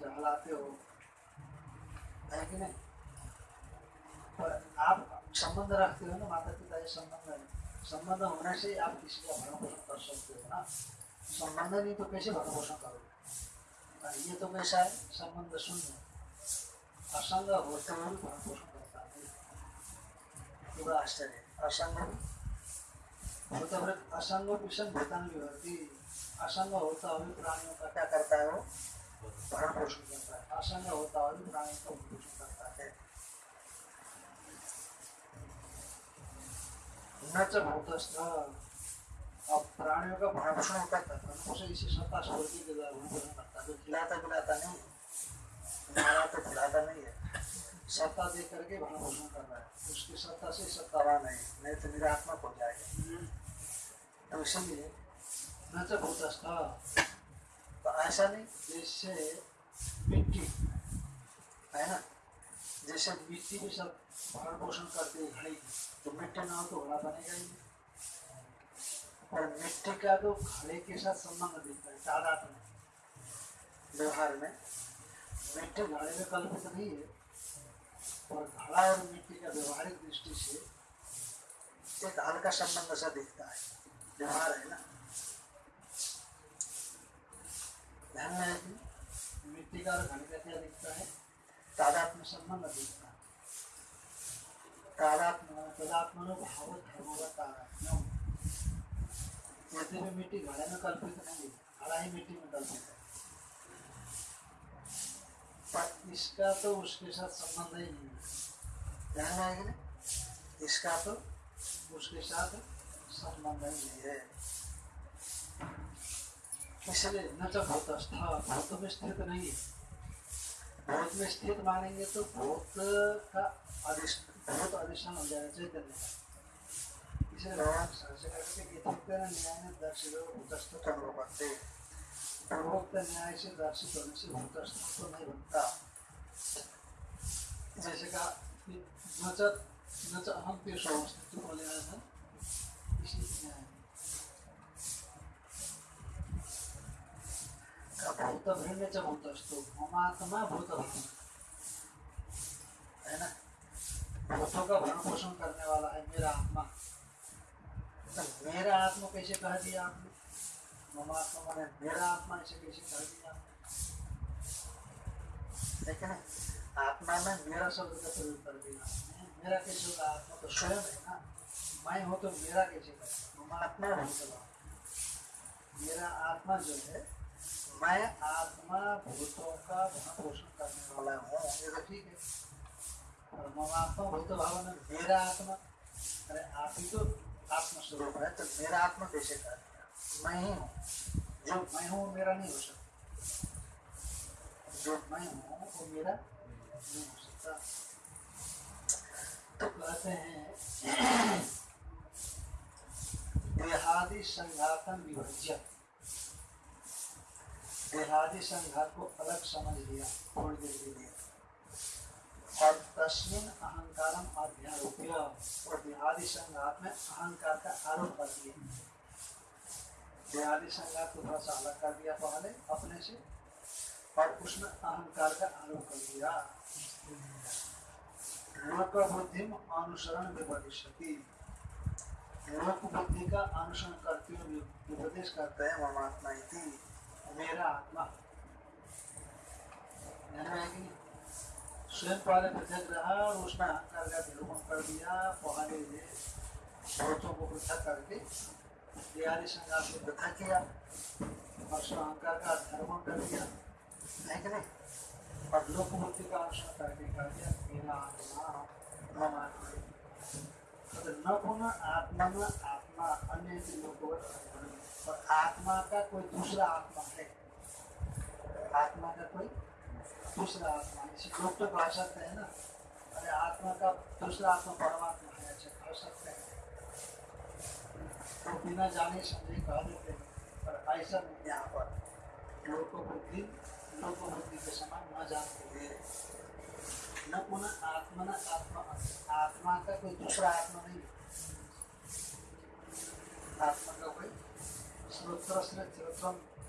Speaker 2: टहलाते हो है कि नहीं पर आप संबंध रखते हो ना माता पिता से संबंध है संबंध होने से आप किसी का भरण पोषण कर सकते हो ना संबंध नहीं तो कैसे भरण पोषण करोगे ये तो कैसा है संबंध शून्य. असंग होते हुए भी भरण पोषण करता है पूरा आश्चर्य असंग भूतभृत असंग विषम भूतन विभक्ति असंग होता हुए प्राणियों का क्या करता है वो भरण पोषण करता है असंग होता हुआ प्राणियों का भरण पोषण करता है न च भूतस्थ अब प्राणियों का भरण पोषण करता है भरण इसी सत्ता स्वर्गीय के द्वारा भरण करता जो खिलाता पिलाता नहीं मारा तो खिलाता नहीं है। सत्ता दे करके भरण पोषण कर रहा है। उसकी सत्ता से सत्तावान है, नहीं तो निरात्मक हो जाएगा। तो इसलिए न च भूतस्थ तो ऐसा नहीं, जैसे मिट्टी, है ना? जैसे मिट्टी भी सब भरण पोषण करती है तो मिट्टी ना हो तो घड़ा बनेगा ही नहीं। और मिट्टी का तो घड़े के साथ संबंध दिखता है तादाद में व्यवहार में मिट्टी घड़े में कल्पित नहीं है और घड़ा और मिट्टी का व्यवहारिक दृष्टि से एक हल्का संबंध सा दिखता है। व्यवहार है ना? ध्यान में है कि मिट्टी का और घड़े का क्या दिखता है? तादात्म्य संबंध दिखता है। तादात्म्य तदात्मनो भाव, धर्मो का तादात्म्य यद्यपि मिट्टी घड़े में कल्पित नहीं, घड़ा ही मिट्टी में इसका तो उसके साथ संबंध ही। नहीं है ध्यान आएगी इसका तो उसके साथ संबंध ही नहीं है। इसलिए न तो भूतस्थ भूत में स्थित नहीं है। भूत में स्थित मानेंगे तो भूत का अधिष्ठ, भूत अधिष्ठान हो जाएगा चैतन्य का करके इतने न्याय में दर्शित भूतस्थ कर्म करते पूर्वोक्त न्याय से दर्शित होने से भूतस्थ तो नहीं बनता जैसे कि अहम पेश अवस्थित बोले आया था इसी न्याय का भूत भिन्न च भूतस्थो ममात्मा भूत है ना का भरण पोषण करने वाला है, मेरा आत्मा। तो मेरा आत्मा कैसे कह दिया आपने? ममात्मा माने मेरा आत्मा ऐसे कैसे कह दिया लेकिन आत्मा में मेरा शब्द का प्रयोग कर दिया। मेरा कैसे होगा? आत्मा तो स्वयं है ना। मैं हूँ तो मेरा कैसे करें ममात्मा भूत मेरा। आत्मा जो है, मैं आत्मा भूतों का भरण पोषण करने वाला हूँ। ये तो ठीक है। और ममात्मा भूत भावन मेरा आत्मा। अरे आप ही तो आत्मस्वरूप है तो मेरा आत्मा कैसे कर मैं ही हूँ। जो मैं हूँ मेरा नहीं हो सकता। जो मैं हूँ, वो मेरा नहीं हो सकता। तो कहते हैं, देहादि संघातन विभज्य देहादि संघात को अलग समझ लिया, थोड़ी देर के लिए। और तस्मिन अहंकारम अध्यारोप्य और देहादि संघात में अहंकार का आरोप कर दिया। देहादि संघात को थोड़ा सा अलग कर दिया पहले, अपने से, और उसमें अहंकार का आरोप कर दिया। लोक बुद्धि अनुसरण विपदिशति लोक बुद्धि का अनुसरण करते हुए विपदेश करते हैं ममात्मा मेरा आत्मा। है? स्वयं पृथक रहा और उसमें अहंकार का निरूपण कर दिया भूतों को पृथक करके पृथक किया, और अहंकार का कर दिया। है कि नहीं? और लोक बुद्धि का अनुसरण करके कर दिया, मेरा आत्मा न पुनः आत्मा न आत्मा, अन्य लोगों और आत्मा का कोई दूसरा आत्मा है? आत्मा का कोई दूसरा आत्मा इसी लोग तो कह सकते हैं ना अरे आत्मा का दूसरा आत्मा परमात्मा है ऐसे कह सकते हैं तो बिना जाने समझे कह देते हैं पर ऐसा नहीं यहाँ पर लोक बुद्धि लोक बुद्धि के समान न जानते हुए न पुनः आत्मा न आत्मा आत्मा का कोई दूसरा आत्मा नहीं आत्मा का कोई श्रोत्र श्रोत्रम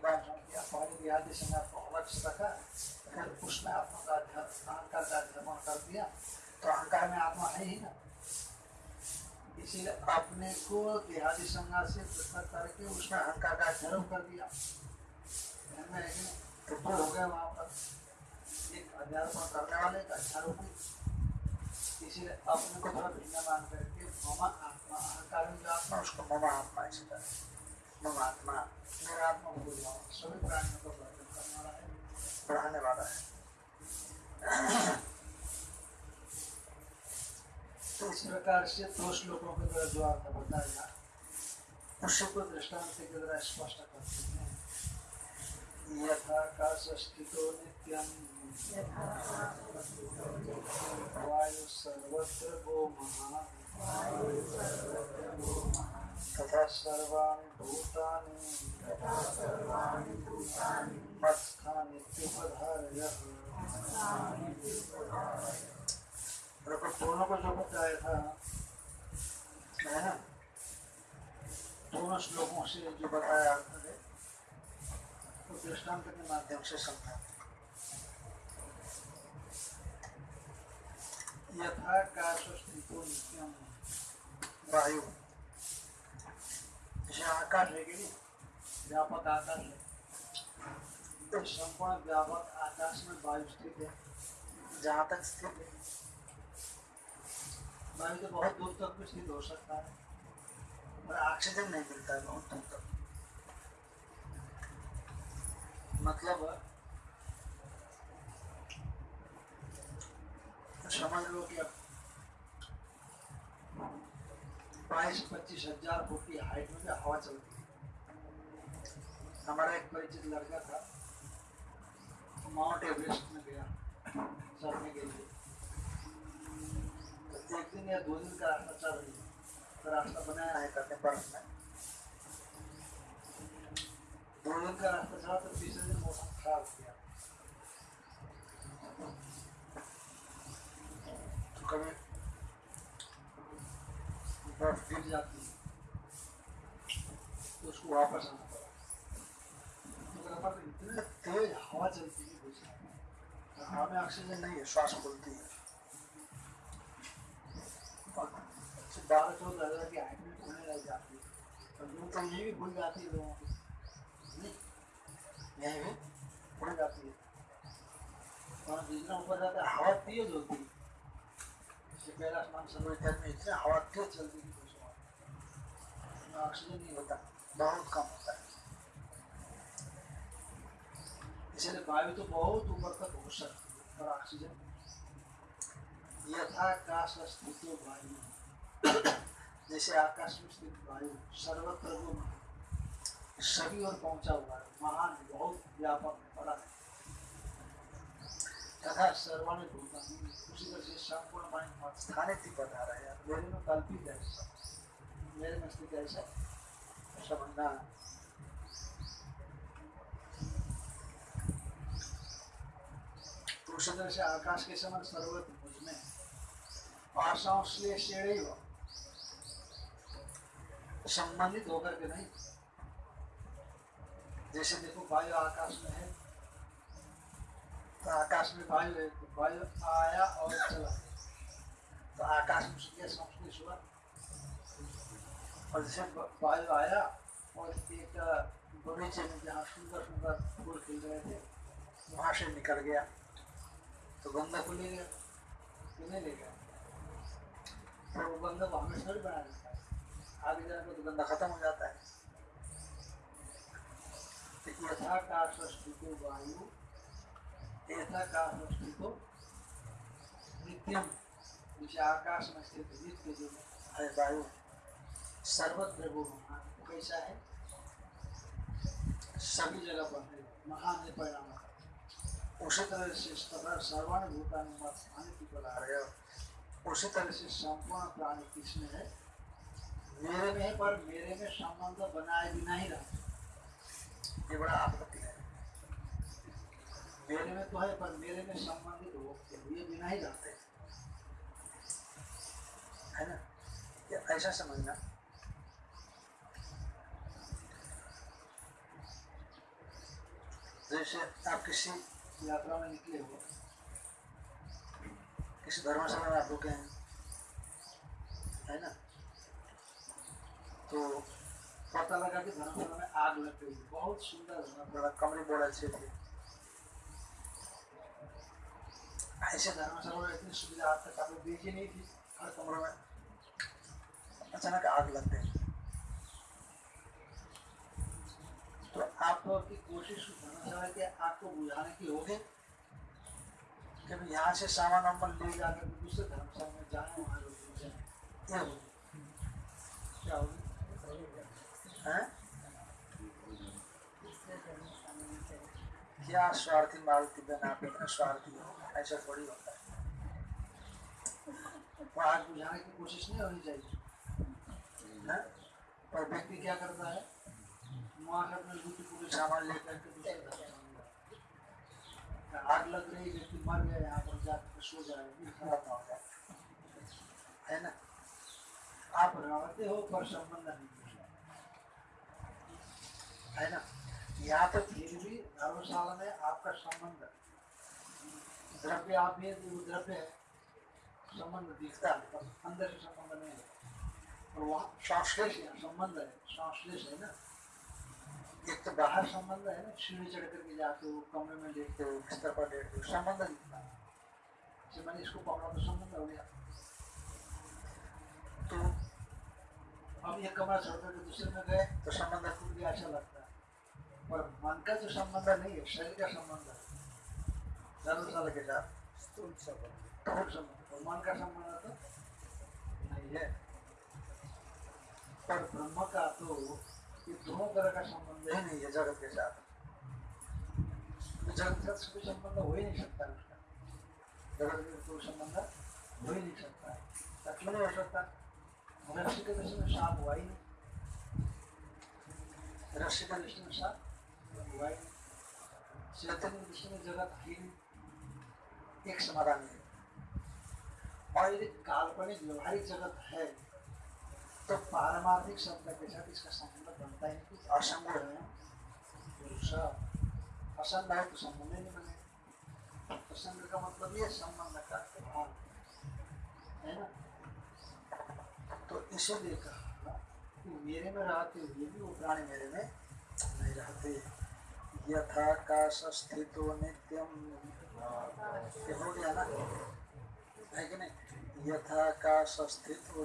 Speaker 2: किया पहले भी आदि संज्ञा को अलग से रखा फिर उसमें आत्मा का अहंकार का अध्यापन कर दिया तो अहंकार में आत्मा है ही ना इसीलिए अपने को देहादि संज्ञा से पृथक करके उसमें अहंकार का अध्यारोप कर दिया में कि? तो हो गए वहाँ पर एक अध्यारोपण करने वाले एक अध्यारोपी इसीलिए अपने को थोड़ा भिन्न मान करके मम आत्मा, अहंकार में जो आत्मा उसको मम आत्मा ऐसे कर आत्मा मेरा आत्मा को बुझाओ सभी प्राणियों को वर्धन करने वाला है बढ़ाने वाला है। तो इस प्रकार से दो श्लोकों के द्वारा जो अर्थ बताया उसी को दृष्टांत के द्वारा स्पष्ट करते हैं। यथाकाश स्थितो नित्यम वायु सर्वत्र गो महा देखो को जो बताया था, है ना? दोनों श्लोकों से जो बताया अर्थ है दृष्टांत के माध्यम से समझा। यथाकाश स्थितो नित्यम। वायु જે આકાશ છે કે નહીં વ્યાપક है। तो संपूर्ण व्यापक आकाश में वायु स्थित है। जहाँ तक स्थित है। वायु तो बहुत दूर तक भी स्थित हो सकता है। और ऑक्सीजन नहीं मिलता है बहुत दूर तक। मतलब समझ लो कि अब बाईस पच्चीस हज़ार फुट की हाइट में हवा चलती है हमारा एक परिचित लड़का था माउंट एवरेस्ट में गया, चढ़ने के लिए। तो एक दिन या दो दिन का रास्ता चल रही तो रास्ता बनाया है करने बर्फ़ में। दो दिन का रास्ता चला तो तीसरे दिन मौसम खराब हो गया। तो कभी गिर जाती है। तो उसको वापस आना तेज हवा चलती है हवा में ऑक्सीजन नहीं है, श्वास फूलती है। बारह चौदह हज़ार की लग जाती है। तो ये भी भूल जाती है लोगों को। भी उड़ जाती है। और जितना ऊपर जाता है, हवा तेज होती है। इतनी हवा ऑक्सीजन नहीं होता बहुत कम होता है। इसलिए वायु तो बहुत ऊपर तक हो सकती है पर ऑक्सीजन स्थित वायु जैसे आकाश में स्थित वायु, सर्वत्र सभी और पहुँचा हुआ है महान, बहुत व्यापक बड़ा है। उसी तरह से संपूर्ण बता रहा है यार, मेरे में कल्पित है मेरे ऐसा समझना तो उसी तरह से आकाश के समान सर्वत्र मुझमें असंश्लेषण संबंधित होकर के नहीं। जैसे देखो, वायु आकाश में है तो आकाश में वायु है वायु आया और चला। तो आकाश में उसके संश्लेष हुआ और जैसे वायु आया और एक बगीचे में जहाँ सुंदर सुंदर फूल खिल रहे थे, वहाँ से निकल गया। तो गंगा को ले गया। कि नहीं ले गया? तो वो गंगा को हमेशा थोड़ी बना देता है आगे जाने तो गंगा खत्म हो जाता है। यथाकाश स्थितो वायु यथाकाश स्थितो नित्यम जैसे आकाश में स्थित नित्य जो है वायु सर्वत्र वो महान कैसा है सभी जगह पर है महान है परिणाम उसी तरह से तथा सर्वाण भूतानि स्थानिक की रहे हो उसी तरह से संपूर्ण प्राणी किसमें है मेरे में है पर मेरे में संबंध बनाए बिना ही रहते ये बड़ा आपत्ति है। मेरे में तो है, पर मेरे में संबंधित होते हुए बिना ही रहते है। ना? ये ऐसा समझना। जैसे आप किसी यात्रा में निकले हो, किसी धर्मशाला में आप रुके हैं, है ना? तो पता लगा कि धर्मशाला में आग लग गई, बहुत सुंदर धर्मशाला कमरे बड़े अच्छे थे ऐसे धर्मशाला में इतनी सुविधा आज तक आपने देखी नहीं थी हर कमरे में अचानक आग लग गई तो आप की कोशिश धर्मशाला के आग को बुझाने की होगी हम यहाँ से सामान वामान ले जाकर दूसरे धर्मशाला में जाए वहाँ लोग बुझाएँ ये होगी क्या होगी हैं क्या स्वार्थी मालती बहन आप इतने स्वार्थी हो ऐसा थोड़ी होता है। वो आग बुझाने की कोशिश नहीं होनी चाहिए हैं? पर व्यक्ति क्या करता है? वहाँ से अपने दूसरी पूरे सामान लेकर के दूसरे जाता है। आग लग रही व्यक्ति मर गया, यहाँ पर जाकर सो जाए खराब ना हो जाए है ना? आप रहते हो पर संबंध नहीं है। है ना? यहाँ तो फिर भी धर्मशाला में आपका संबंध द्रव्य आप द्रव्य संबंध दिखता है अंदर से संबंध नहीं है। और संबंध है है ना। एक तो बाहर संबंध है ना, सीढ़ी चढ़ करके जाते हो, कमरे में लेटते हो, बिस्तर पर लेटते हो, संबंध दिखता है। मैंने इसको तो संबंध हो गया। तो कमरा छोड़ करके दूसरे में गए तो संबंध टूट गया अच्छा लगता है। पर मन का जो संबंध नहीं है, शरीर का संबंध है। के
Speaker 4: संबंध
Speaker 2: नहीं है पर ब्रह्म का तो ये दोनों तरह का संबंध
Speaker 1: नहीं
Speaker 2: है
Speaker 1: है जगत के साथ।
Speaker 2: जगत के कोई संबंध हो ही नहीं सकता उसका। जगत कोई संबंध हो ही नहीं सकता। ऐसा क्यों नहीं हो सकता। रस्सी के दृष्टि में सांप हुआ ही नहीं। रस्सी के दृष्टि में सांप हुआ ही नहीं। चैतन्य दृष्टि में जगत है ही नहीं
Speaker 1: एक समाधान है।
Speaker 2: और यदि काल्पनिक व्यवहारिक जगत है तो पारमार्थिक शब्द के साथ इसका संबंध बनता ही नहीं।
Speaker 1: असंग है।
Speaker 2: असंग है तो संबंध नहीं बने। असंग का मतलब ये संबंध का है ना? तो इसीलिए कहा कि मेरे में रहते हुए भी वो प्राणी मेरे में
Speaker 1: नहीं रहते। यथाकाश स्थितो नित्यम हो स्थितो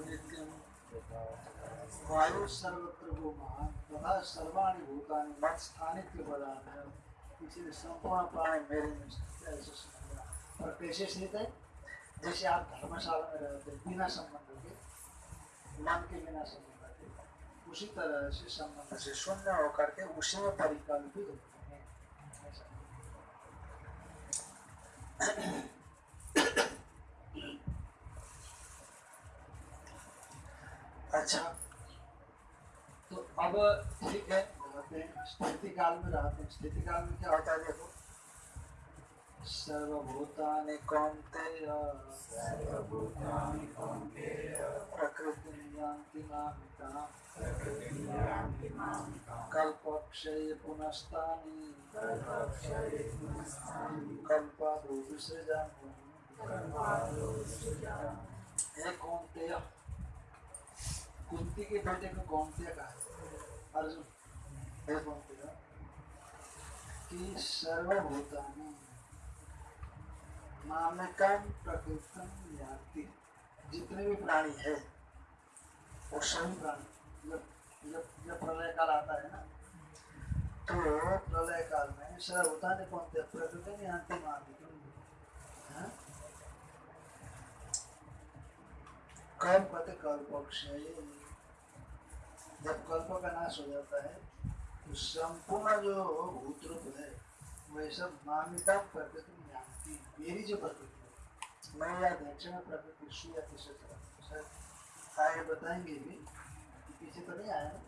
Speaker 2: वायु सर्वत्र तथा सर्वाणि भूतानि मत प्रदान है संपूर्ण प्राणी मेरे में ऐसे और कैसे स्थित। है जैसे आप धर्मशाला में रहते बिना संबंध के मन के बिना संबंध के, उसी तरह से संबंध
Speaker 1: से शून्य होकर के उसी में परि
Speaker 2: परिकल्पित होते हैं ऐसा।
Speaker 1: अच्छा।
Speaker 2: तो अब, ठीक है। स्थिति काल में रहते हैं। स्थिति काल में क्या होता है देखो। सर्वभूतानि कौन्तेय। प्रकृति यान्ति मामिता कल्पक्षय पुनस्तानि। कौन्तेय, कुंती के बेटे को कौन्तेय कहा अर्जुन, हे कौन्तेय, कि सर्वभूतानि मानकम प्रकृतम याति। जितने भी प्राणी है, वो सभी प्राणी, जब जब जब प्रलय काल आता है ना तो प्रलय काल में सर्वभूतानि कौनते प्रकृति में याति मानकम कल्प कहते कल्पक्षय जब कल्प का नाश हो जाता है तो संपूर्ण जो भूत रूप है, वह सब मान्यता प्रकृति मेरी जो प्रकृति मैं या में प्रकृति सुया किसे तरह सर आगे बताएँगे भी पीछे तो नहीं आया ना?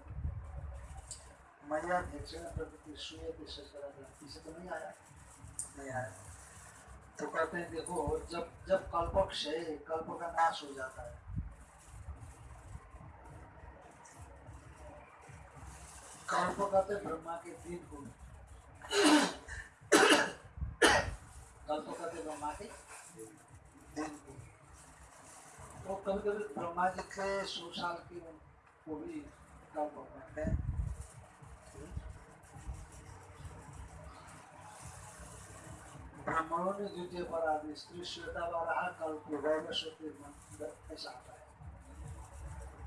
Speaker 2: मैं या में प्रकृति सुया किसे तरह पीछे तो नहीं आया?
Speaker 1: नहीं आया।
Speaker 2: तो कहते हैं, देखो, जब जब कल्प क्षय, कल्प का नाश हो जाता है। कल्प कहते ब्रह्मा के दिन को के कभी कभी ब्रह्मा जी के सौ साल की भी कहते हैं। ब्राह्मणों ने द्वितीय पर आदि स्त्री श्वेता वारा कल्प सत्य ऐसा आता है।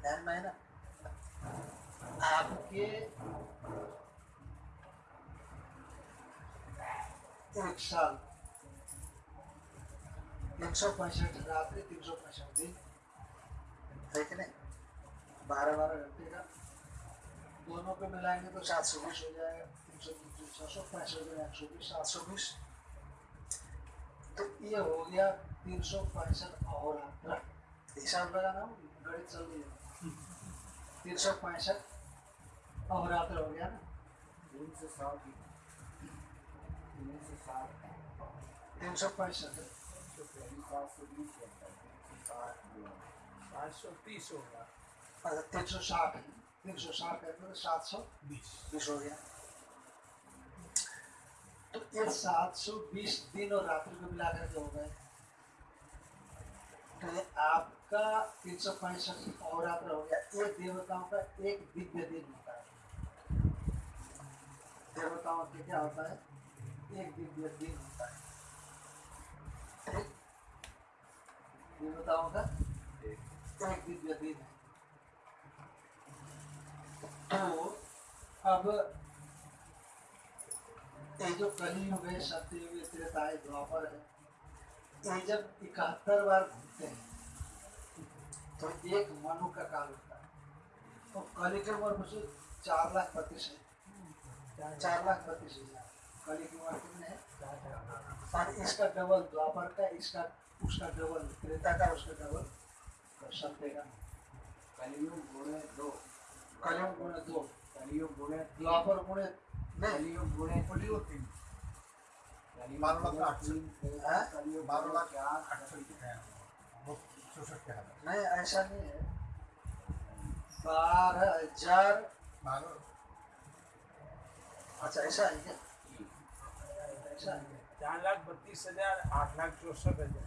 Speaker 2: ध्यान में है ना? आपके एक साल तीन सौ पैंसठ। रात्रि तीन सौ पैंसठ दिन
Speaker 1: है कि नहीं
Speaker 2: बारह बारह घंटे का दोनों को मिलाएँगे तो सात सौ बीस हो जाएगा तीन सौ तीन छः सौ पैंसठ एक सौ बीस सात सौ बीस तो ये हो गया तीन सौ पैंसठ अहोरात्र हिसाब लगाना गणित चल रही है तीन सौ पैंसठ अहोरात्र हो गया ना
Speaker 4: तीन से सात तीन से सात
Speaker 2: तीन सौ पैंसठ
Speaker 4: तो
Speaker 2: ये सात सौ बीस दिन और रात्रि को मिला करके हो गए तो आपका तीन सौ पैंसठ और रात्र हो गया ये देवताओं का एक दिव्य दिन होता है? देवताओं के क्या होता है? एक दिव्य दिन होता है। है तो अब ये जो द्वापर है ये जब इकहत्तर बार घूमते हैं तो एक मनु का काल होता है। तो कली की उम्र मुझे चार लाख पच्चीस है। चार लाख पच्चीस हज़ार। कली की उम्र कितने है? इसका डबल द्वापर का इसका उसका डबल क्रेता का उसका डबल सत्य का
Speaker 4: कलियुग गुणे दो.
Speaker 2: कलियुग गुणे दो.
Speaker 4: कलियुग गुणे
Speaker 2: द्वापर गुणे नहीं.
Speaker 4: कलियुग गुणे
Speaker 5: कलियुग तीन.
Speaker 4: कलियुग
Speaker 5: बारह लाख आठ सौ।
Speaker 4: तीन,
Speaker 2: हाँ?
Speaker 4: कलियुग
Speaker 5: बारह लाख आठ सौ है
Speaker 2: नहीं ऐसा नहीं है बारह हज़ार.
Speaker 5: बारह
Speaker 2: अच्छा ऐसा है क्या ऐसा है क्या?
Speaker 6: चार लाख बत्तीस हज़ार आठ लाख चौसठ हज़ार.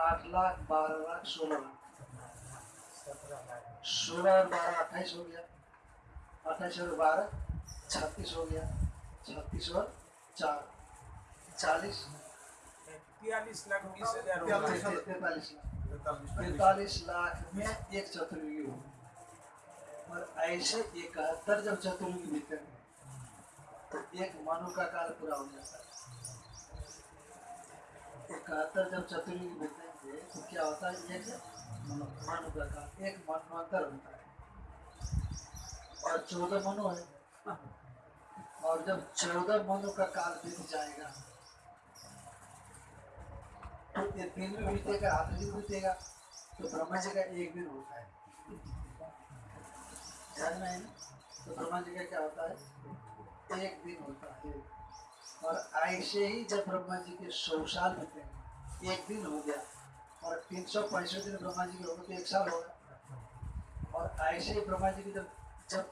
Speaker 5: आठ लाख बारह लाख
Speaker 2: सोलह
Speaker 6: लाख।
Speaker 2: सोलह और बारह अट्ठाईस हो गया। अट्ठाईस और बारह छत्तीस हो गया। छत्तीस और चार। चालीस।
Speaker 6: तैतालीस लाख
Speaker 5: तैंतालीस
Speaker 2: तैतालीस में एक चतुर्युगी हो और ऐसे इकहत्तर जब चतुर्युगी बीतेंगे तो एक मनु का काल पूरा हो जाता है। इकहत्तर जब चतुर्युगी तो क्या होता है एक मनु का एक होता है। और चौदह मनु है। और जब चौदह मनु का काल बीत जाएगा तो ये दिन भी बीतेगा बीतेगा तो ब्रह्मा जी का एक दिन होता है। ध्यान में है? ना तो ब्रह्मा जी का क्या होता है? एक दिन होता है। और ऐसे ही जब ब्रह्मा जी के सौ साल बीतेंगे एक दिन हो गया और तीन सौ पैंसठ दिन ब्रह्मा जी के हो गए तो एक साल हो गया। और ऐसे ही ब्रह्मा जी की जब जब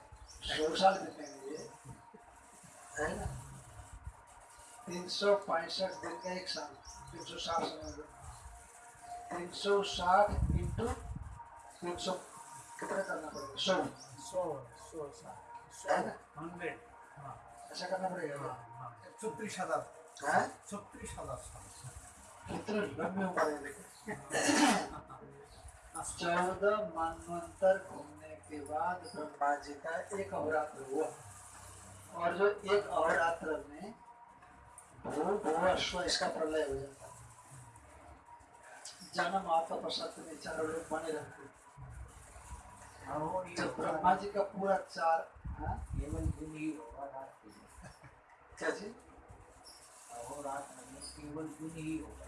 Speaker 2: दो साल बीते हैं ये है ना? तीन सौ पैंसठ दिन का एक साल तीन सौ साठ समय तीन सौ साठ इंटू तीन सौ कितना करना पड़ेगा? सौ
Speaker 6: सौ सौ साठ
Speaker 2: है ना?
Speaker 6: हंड्रेड हाँ।
Speaker 2: ऐसा करना पड़ेगा।
Speaker 6: हाँ,
Speaker 2: हाँ। छत्तीस हज़ार। छत्तीस हज़ार चौदह मनवंतर घूमने के बाद ब्रह्मा जी का एक अवरात्र हुआ। और जो एक अवरात्र में भू भुवस्व इसका प्रलय हो? जाता जन्म आपका प्रसाद में चारों लोग बने रहते हैं।
Speaker 4: और
Speaker 2: जब ब्रह्मा जी का पूरा चार हाँ
Speaker 4: दिन ही होगा। रात
Speaker 2: क्या जी
Speaker 4: अहोरात्र में केवल दिन ही होगा।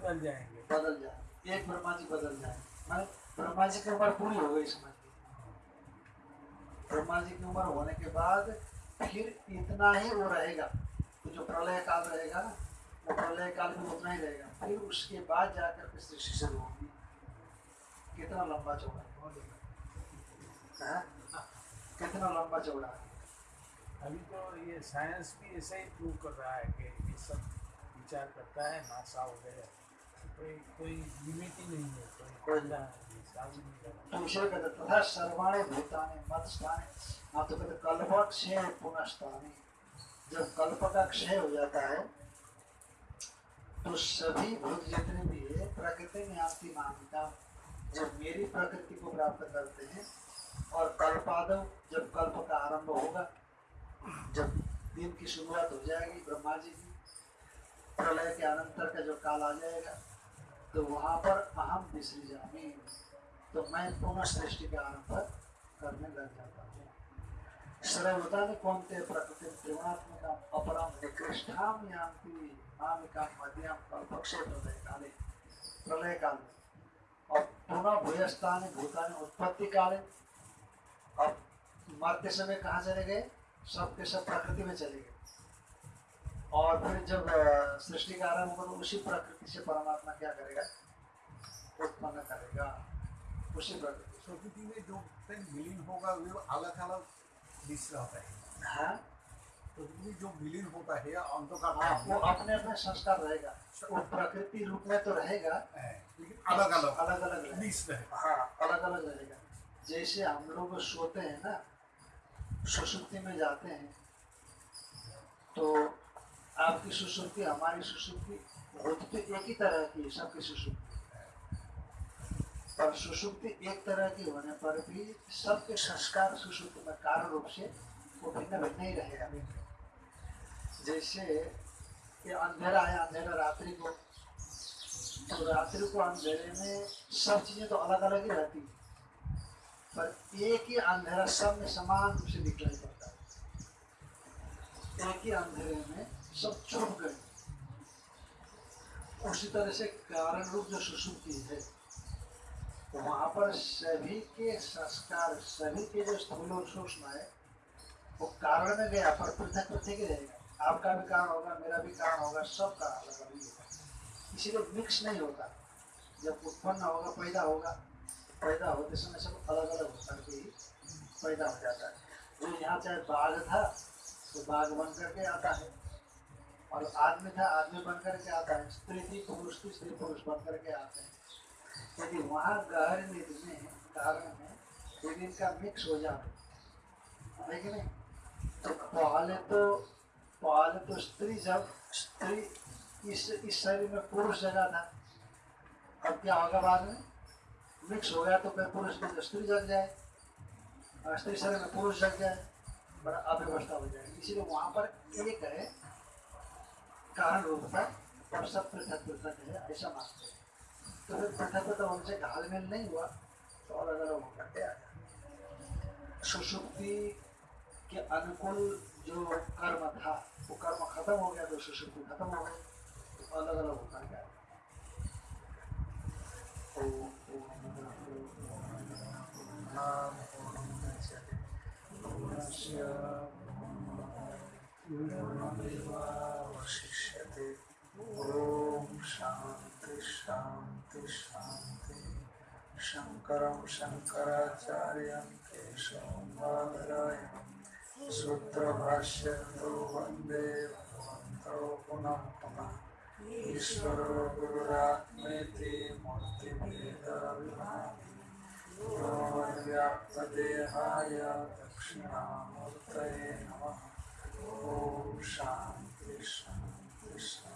Speaker 6: बदल जाएँगे।
Speaker 2: बदल जाए। एक ब्रह्मा जी बदल जाए। मैं ब्रह्मा जी की उम्र पूरी हो गई समझ ब्रह्मा जी की उम्र होने के बाद फिर इतना ही वो रहेगा। तो जो प्रलय काल रहेगा ना वो प्रलय काल में उतना ही रहेगा। फिर उसके बाद जाकर के सृष्टि शुरू होगी। कितना लंबा चौड़ा है हाँ? कितना लंबा चौड़ा है?
Speaker 6: अभी तो ये साइंस भी ऐसे ही प्रूव कर रहा है कि ये सब विचार करता है नासा वगैरह
Speaker 2: तथा सर्वाणी भूतानि मतस्थाने आप तो कहते कल्प क्षय पुनस्थानी जब कल्प का क्षय हो जाता है तो सभी भूत जितने भी है प्रकृति में आपकी मान्यता जब मेरी प्रकृति को प्राप्त करते हैं और कल्पादव जब कल्प का आरंभ होगा जब दिन की शुरुआत हो जाएगी ब्रह्मा जी की प्रलय के अनंतर का जो काल आ जाएगा तो वहाँ पर अहम विसरी जामी तो मैं पुनः सृष्टि का आरंभ करने लग जाता हूँ। सर्वदानि कौन्ते प्रकृतिं त्रिगुणात्मिकाम् अपरां निकृष्टां यान्ति नामिकां मध्यम कल्पक्षे प्रलय काले प्रलय काल और पुनः भूयस्थानी, भूतानि उत्पत्ति काले। और मरते समय कहाँ चले गए? सब के सब प्रकृति में चले गए। और फिर जब सृष्टि का आरंभ होगा तो उसी प्रकृति से परमात्मा क्या करेगा? उत्पन्न करेगा। उसी प्रकृति
Speaker 5: प्रकृति में जो कहीं विलीन होगा वो अलग अलग दिश रहता है।
Speaker 2: हाँ?
Speaker 5: प्रकृति में जो विलीन होता है अंधकार
Speaker 2: हाँ वो अपने अपने संस्कार रहेगा। वो प्रकृति रूप में तो रहेगा
Speaker 5: लेकिन अलग अलग
Speaker 2: अलग अलग
Speaker 5: दिश रहेगा
Speaker 2: हाँ। अलग अलग रहेगा। जैसे हम लोग सोते हैं ना सुसुप्ति में जाते हैं तो आपकी सुसुप्ति, हमारी सुसुप्ति, होती तो एक ही तरह की है सबकी सुसुप्ति। पर सुसुप्ति एक तरह की होने पर भी सबके संस्कार सुसुप्ति में कारण रूप से वो भिन्न भिन्न ही रहेगा जैसे ये अंधेरा है, अंधेरा रात्रि को तो रात्रि को अंधेरे में सब चीज़ें तो अलग अलग ही रहती है। पर एक ही अंधेरा सब में समान रूप से दिखलाई पड़ता है। एक ही अंधेरे में सब छुप गए। उसी तरह से कारण रूप जो सुसुप्ति है तो वहाँ पर सभी के संस्कार, सभी के जो स्थूल और सूक्ष्म है, वो कारण में गया, पर पृथक पृथक ही रहेगा। आपका भी कारण होगा, मेरा भी कारण होगा सबका अलग अलग ही। होगा इसीलिए मिक्स नहीं होता। जब उत्पन्न होगा, पैदा होगा। पैदा होते समय सब अलग अलग होकर के ही पैदा हो जाता है। जो यहाँ चाहे बाघ था तो बाघ बन करके आता है। और आदमी था आदमी बन करके आता है, स्त्री थी, पुरुष थी, स्त्री पुरुष बन करके आते हैं। यदि वहाँ गहर निधि में कारण में यदि इनका मिक्स हो जाए है। कि नहीं? तो पहले तो पहले तो स्त्री जब स्त्री इस इस शरीर में पुरुष जगह था। अब क्या होगा बाद में? मिक्स हो गया तो फिर पुरुष में तो स्त्री जग जाए। स्त्री शरीर में पुरुष जग जाए, बड़ा अव्यवस्था हो जाएगी। इसीलिए वहाँ पर एक है कारण रूपता और सब पृथक पृथक है ऐसा मानते हैं तो फिर पृथक पृथक उनसे घालमेल नहीं हुआ तो अलग अलग होकर के आ सुषुप्ति के अनुकूल जो कर्म था वो कर्म खत्म हो गया तो सुषुप्ति खत्म हो गई तो अलग अलग होकर गया
Speaker 1: वशिष्यते ॐ शान्ति शान्ति शान्ति शङ्करं शङ्कराचार्यं केशवं बादरायणं सूत्रभाष्यतो वंदे भगवन्तौ पुनः पुनः ईश्वरो गुरुरात्मेति मूर्तिभेदविभागि व्याप्तदेहाय दक्षिणामूर्तये नमः Oh, Shanti Shanti Shanti.